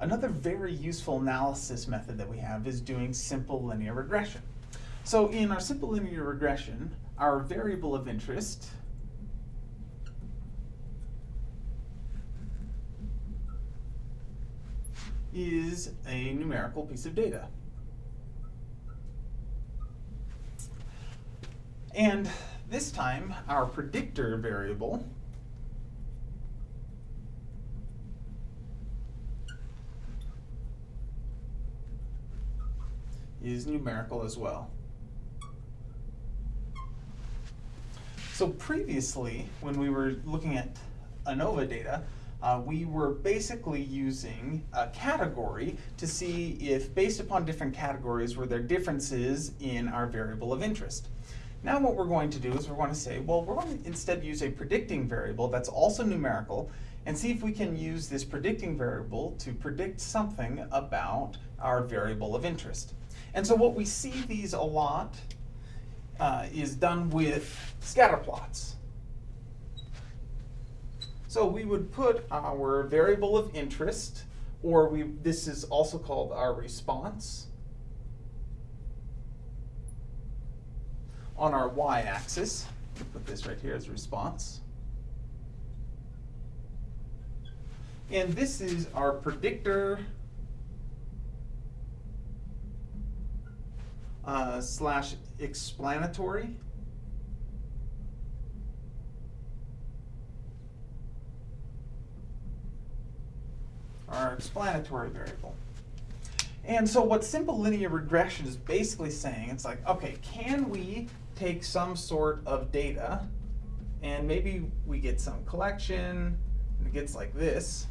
Another very useful analysis method that we have is doing simple linear regression. So in our simple linear regression, our variable of interest is a numerical piece of data. And this time, our predictor variable is numerical as well. So previously, when we were looking at ANOVA data, uh, we were basically using a category to see if, based upon different categories, were there differences in our variable of interest. Now what we're going to do is we're going to say, well, we're going to instead use a predicting variable that's also numerical and see if we can use this predicting variable to predict something about our variable of interest. And so what we see these a lot uh, is done with scatter plots. So we would put our variable of interest, or we this is also called our response, on our y-axis. Put this right here as response. And this is our predictor uh, slash explanatory. Our explanatory variable. And so what simple linear regression is basically saying, it's like, okay, can we take some sort of data and maybe we get some collection and it gets like this.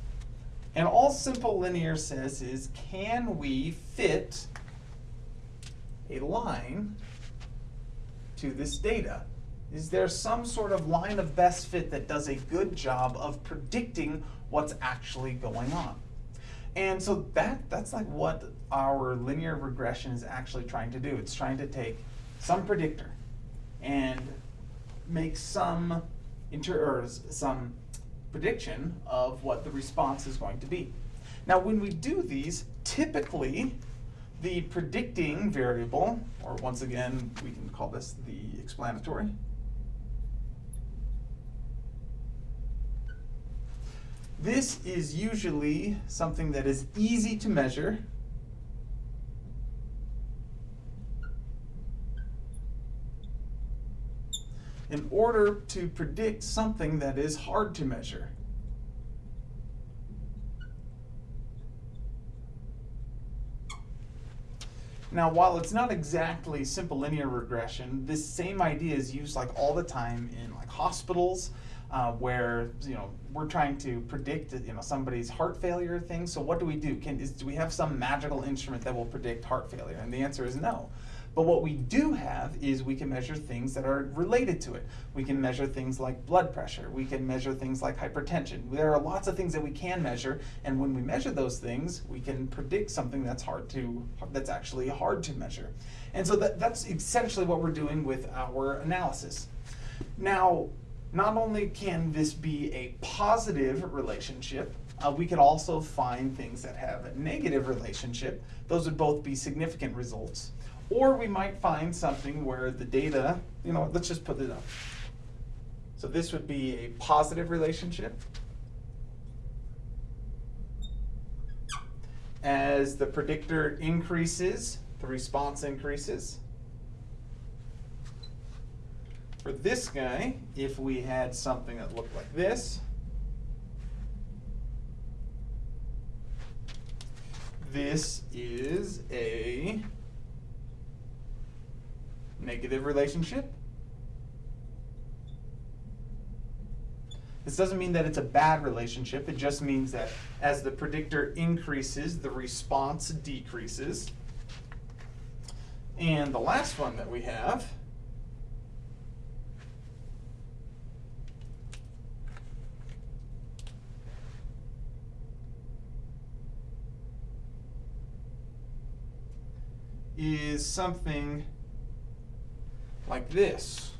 And all simple linear says is, can we fit a line to this data? Is there some sort of line of best fit that does a good job of predicting what's actually going on? And so that that's like what our linear regression is actually trying to do. It's trying to take some predictor and make some inter some prediction of what the response is going to be. Now when we do these, typically the predicting variable, or once again, we can call this the explanatory, This is usually something that is easy to measure. In order to predict something that is hard to measure. Now, while it's not exactly simple linear regression, this same idea is used like all the time in like hospitals uh, where you know we're trying to predict you know somebody's heart failure thing. So what do we do? Can is, do we have some magical instrument that will predict heart failure? And the answer is no. But what we do have is we can measure things that are related to it. We can measure things like blood pressure. We can measure things like hypertension. There are lots of things that we can measure, and when we measure those things, we can predict something that's hard to that's actually hard to measure. And so that, that's essentially what we're doing with our analysis. Now, not only can this be a positive relationship, uh, we could also find things that have a negative relationship. Those would both be significant results. Or we might find something where the data, you know, let's just put it up. So this would be a positive relationship. As the predictor increases, the response increases. For this guy, if we had something that looked like this, this is a negative relationship. This doesn't mean that it's a bad relationship. It just means that as the predictor increases, the response decreases. And the last one that we have is something like this,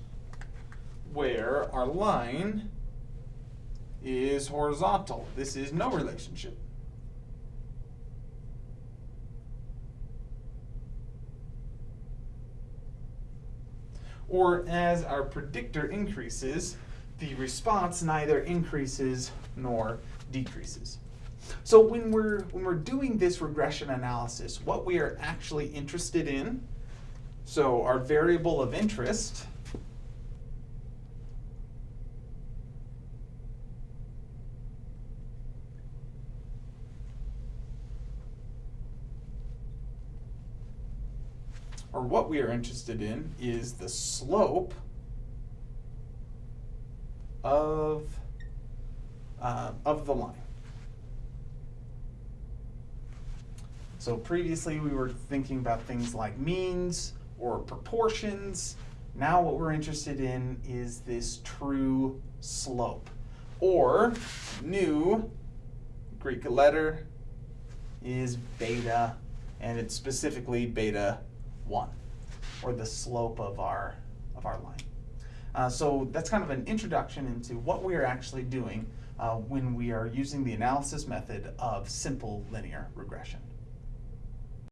where our line is horizontal. This is no relationship. Or as our predictor increases, the response neither increases nor decreases. So when we're, when we're doing this regression analysis, what we are actually interested in so our variable of interest, or what we are interested in is the slope of, uh, of the line. So previously we were thinking about things like means or proportions. Now what we're interested in is this true slope. Or new Greek letter is beta, and it's specifically beta 1, or the slope of our, of our line. Uh, so that's kind of an introduction into what we are actually doing uh, when we are using the analysis method of simple linear regression.